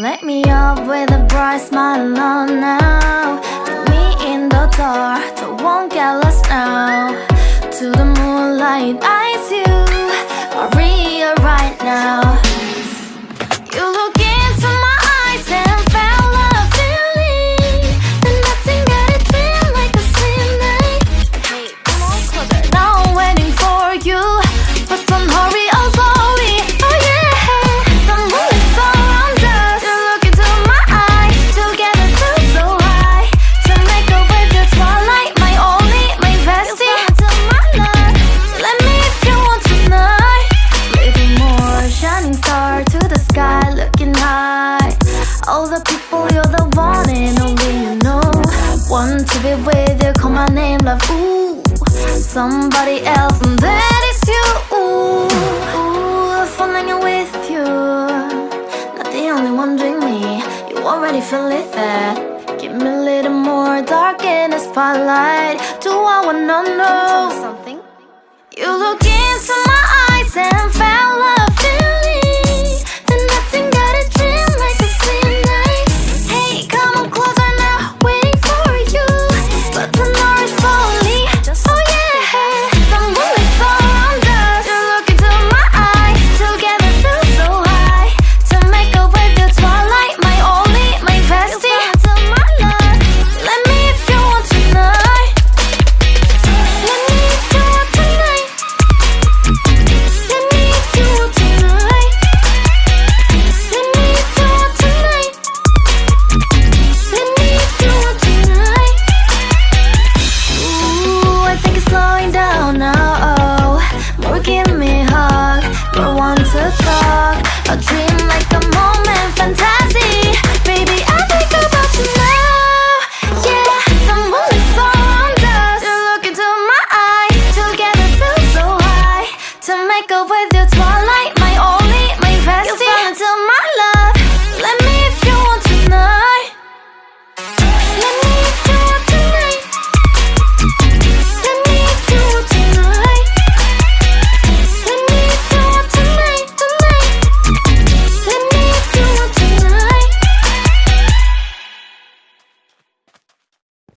up with a bright smile on now Put me in the dark, so won't get lost now. To the moonlight, eyes you. Maria right now To with you call my name love ooh Somebody else and that is you. Ooh, ooh falling in with you Not the only one doing me. You already feel it there. Give me a little more dark in the spotlight. Do I wanna know something? You look into my eyes and give me a hug, more want to talk. A dream like a moment, fantasy. Baby, I think about you now. Yeah, the is around us. You look into my eyes, together feel so high. To make up with. You fell